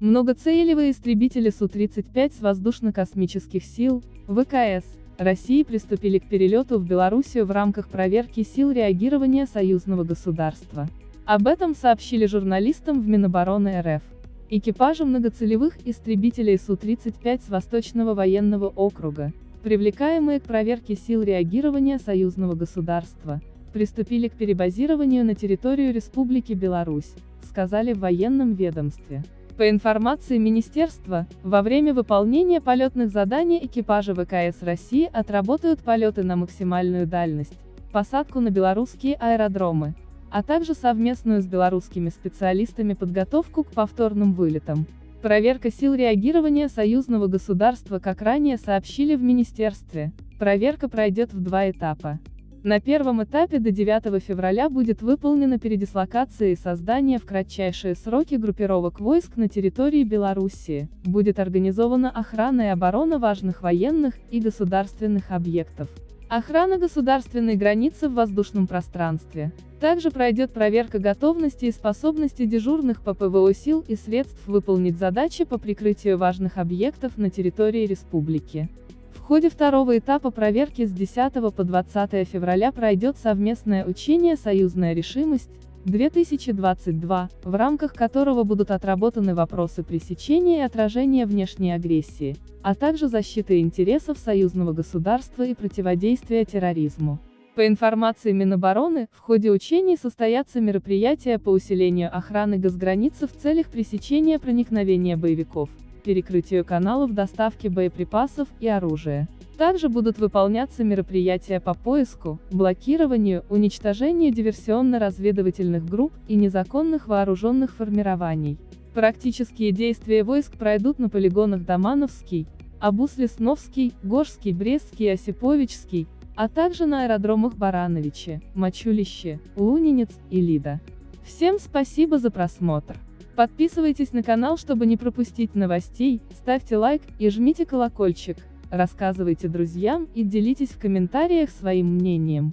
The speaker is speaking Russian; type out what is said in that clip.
Многоцелевые истребители Су-35 с воздушно-космических сил, ВКС, России приступили к перелету в Белоруссию в рамках проверки сил реагирования союзного государства. Об этом сообщили журналистам в Минобороны РФ. Экипажи многоцелевых истребителей Су-35 с Восточного военного округа, привлекаемые к проверке сил реагирования союзного государства, приступили к перебазированию на территорию Республики Беларусь, сказали в военном ведомстве. По информации Министерства, во время выполнения полетных заданий экипажи ВКС России отработают полеты на максимальную дальность, посадку на белорусские аэродромы, а также совместную с белорусскими специалистами подготовку к повторным вылетам. Проверка сил реагирования союзного государства как ранее сообщили в Министерстве, проверка пройдет в два этапа. На первом этапе до 9 февраля будет выполнена передислокация и создание в кратчайшие сроки группировок войск на территории Белоруссии, будет организована охрана и оборона важных военных и государственных объектов. Охрана государственной границы в воздушном пространстве. Также пройдет проверка готовности и способности дежурных по ПВО сил и средств выполнить задачи по прикрытию важных объектов на территории республики. Ходе второго этапа проверки с 10 по 20 февраля пройдет совместное учение «Союзная решимость», 2022, в рамках которого будут отработаны вопросы пресечения и отражения внешней агрессии, а также защиты интересов союзного государства и противодействия терроризму. По информации Минобороны, в ходе учений состоятся мероприятия по усилению охраны госграницы в целях пресечения проникновения боевиков перекрытию каналов доставки боеприпасов и оружия. Также будут выполняться мероприятия по поиску, блокированию, уничтожению диверсионно-разведывательных групп и незаконных вооруженных формирований. Практические действия войск пройдут на полигонах Домановский, Абус-Лесновский, Горский, Брестский и Осиповичский, а также на аэродромах Барановичи, Мачулище, Лунинец и Лида. Всем спасибо за просмотр. Подписывайтесь на канал, чтобы не пропустить новостей, ставьте лайк и жмите колокольчик, рассказывайте друзьям и делитесь в комментариях своим мнением.